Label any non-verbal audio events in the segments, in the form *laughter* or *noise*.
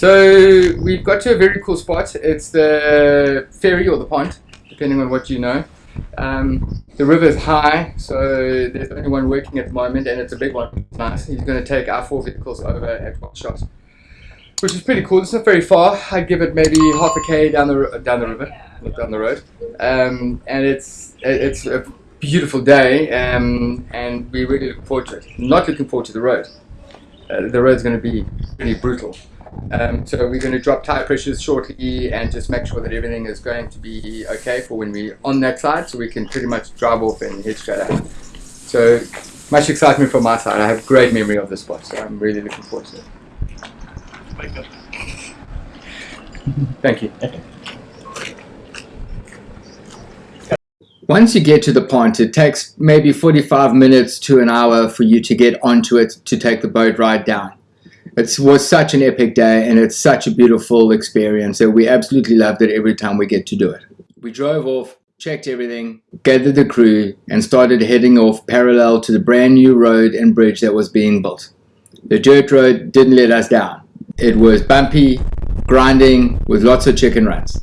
So we've got to a very cool spot. It's the ferry or the pont, depending on what you know. Um, the river is high, so there's only one working at the moment, and it's a big one. Nice. He's going to take our four vehicles over at one shot, which is pretty cool. It's not very far. I'd give it maybe half a k down the down the river, down the road, um, and it's it's a beautiful day, um, and we really look forward to it. Not looking forward to the road. Uh, the road's going to be pretty brutal. Um, so we're going to drop tire pressures shortly and just make sure that everything is going to be okay for when we're on that side so we can pretty much drive off and head straight out. So much excitement from my side. I have great memory of this spot, so I'm really looking forward to it. Thank you. Once you get to the pont, it takes maybe 45 minutes to an hour for you to get onto it to take the boat ride down. It was such an epic day and it's such a beautiful experience that we absolutely loved it every time we get to do it. We drove off, checked everything, gathered the crew and started heading off parallel to the brand new road and bridge that was being built. The dirt road didn't let us down. It was bumpy, grinding, with lots of chicken runs.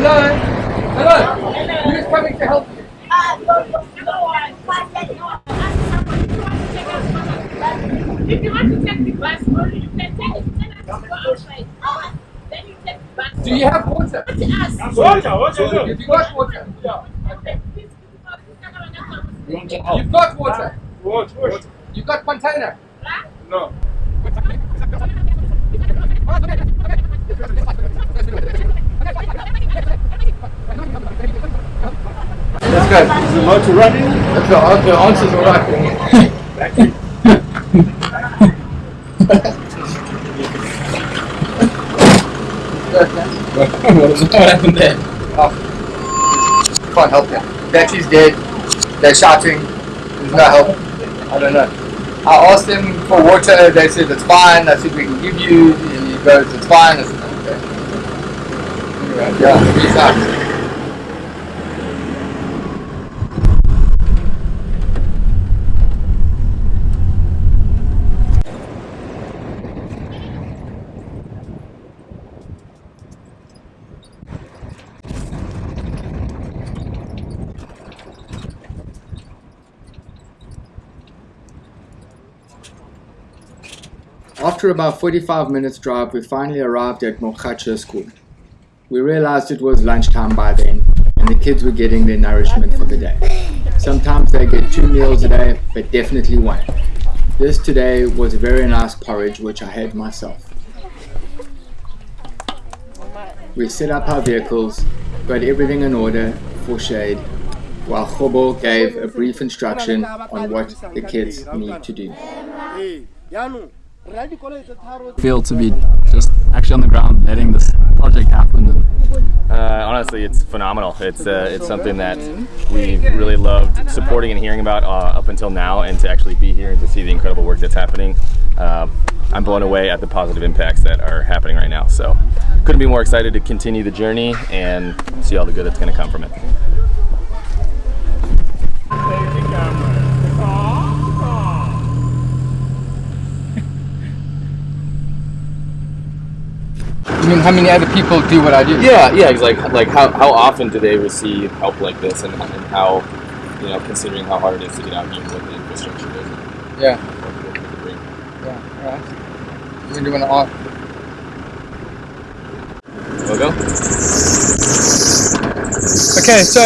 Hello? Hello? Who's coming to help you? Uh, If you want to take the bus, you can take it. Tell us to go outside. Then you take the bus. Do you have water? To us. Water, water, Have you got water? Okay. Please, please, please, You've got water. What? What? You've got container. No. That's good. Is the motor running? That's the, the answer's alright. Thank you. What happened there? Oh. Can't help you. Battery's dead. They're shouting. There's no help. I don't know. I asked them for water. They said it's fine. I said we can give you. And he goes, it's fine. I said, okay. Yeah, peace out. After about 45 minutes drive, we finally arrived at Mokacha school. We realized it was lunchtime by then, and the kids were getting their nourishment for the day. Sometimes they get two meals a day, but definitely one. This today was a very nice porridge, which I had myself. We set up our vehicles, got everything in order for shade, while Khobo gave a brief instruction on what the kids need to do. Feel to be just actually on the ground letting this project happen Uh, honestly, it's phenomenal. It's uh, it's something that we've really loved supporting and hearing about uh, up until now, and to actually be here and to see the incredible work that's happening. Uh, I'm blown away at the positive impacts that are happening right now. So, couldn't be more excited to continue the journey and see all the good that's going to come from it. Mean how many other people do what I do? Yeah, yeah. It's like like how, how often do they receive help like this, and, and how you know considering how hard it is to get out here and what the infrastructure is. and Yeah, what they can bring. yeah, alright. We're doing an art. Logo? Okay, so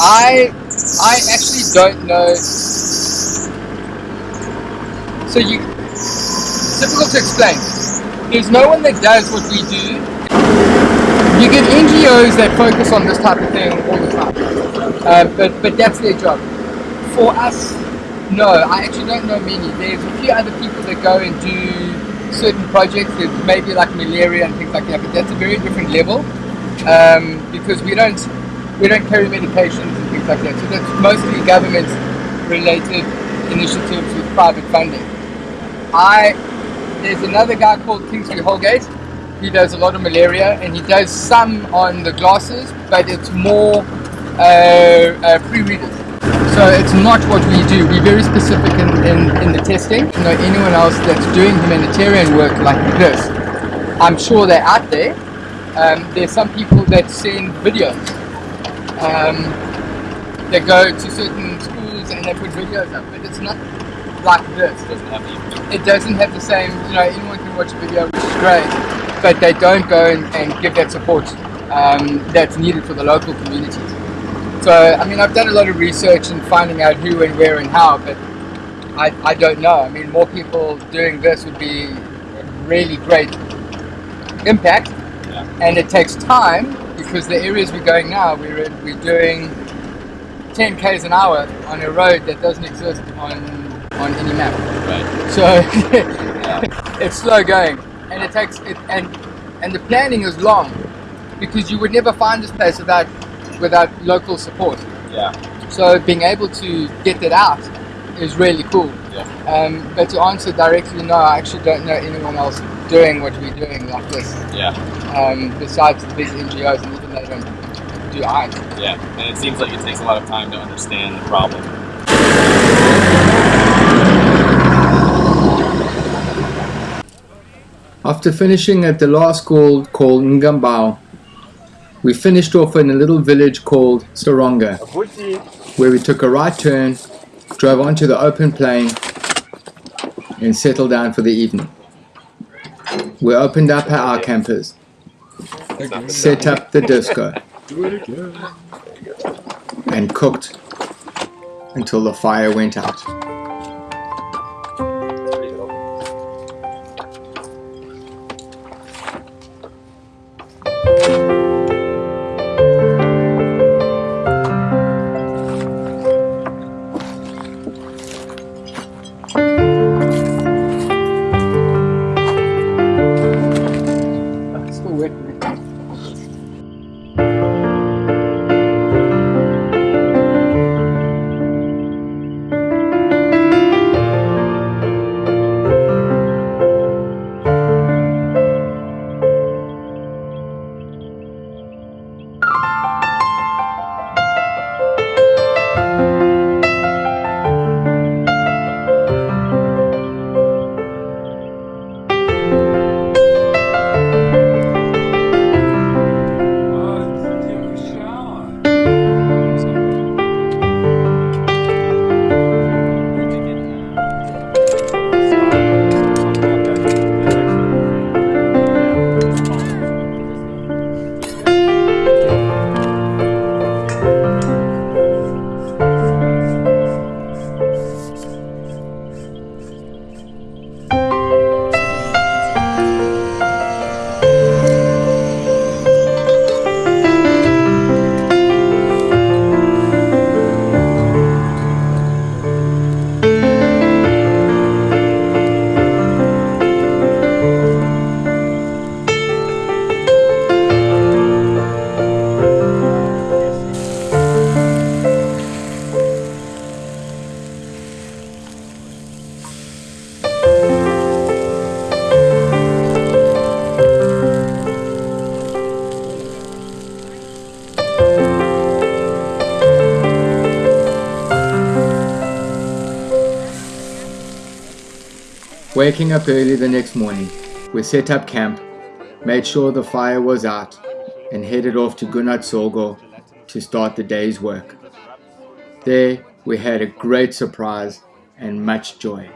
I I actually don't know. So you, it's difficult to explain. There's no one that does what we do. You get NGOs that focus on this type of thing all the time, uh, but but that's their job. For us, no, I actually don't know many. There's a few other people that go and do certain projects, there's maybe like malaria and things like that, but that's a very different level um, because we don't we don't carry medications and things like that. So that's mostly government related initiatives with private funding. I there's another guy called Kingsley Holgate. He does a lot of malaria and he does some on the glasses, but it's more uh, uh, pre-readers. So it's not what we do. We're very specific in, in, in the testing. You know, anyone else that's doing humanitarian work like this, I'm sure they're out there. Um, there's some people that send videos. Um, they go to certain schools and they put videos up, but it's not like this. It doesn't have the same, you know, anyone can watch a video, which is great, but they don't go and, and give that support um, that's needed for the local communities. So, I mean, I've done a lot of research and finding out who and where and how, but I, I don't know. I mean, more people doing this would be a really great impact, and it takes time because the areas we're going now, we're, in, we're doing 10 k's an hour on a road that doesn't exist on, on any map. Right. So *laughs* it's slow going, and it takes it, and and the planning is long because you would never find this place without without local support. Yeah. So being able to get that out is really cool. Yeah. Um, but to answer directly, no, I actually don't know anyone else doing what we're doing like this. Yeah. Um, besides the big NGOs, and even they don't do art. Yeah. And it seems like it takes a lot of time to understand the problem. After finishing at the last school called Ngambao, we finished off in a little village called Soronga, where we took a right turn, drove onto the open plain, and settled down for the evening. We opened up our campers, set up the disco, and cooked until the fire went out. Waking up early the next morning, we set up camp, made sure the fire was out, and headed off to Gunat Sorgo to start the day's work. There, we had a great surprise and much joy.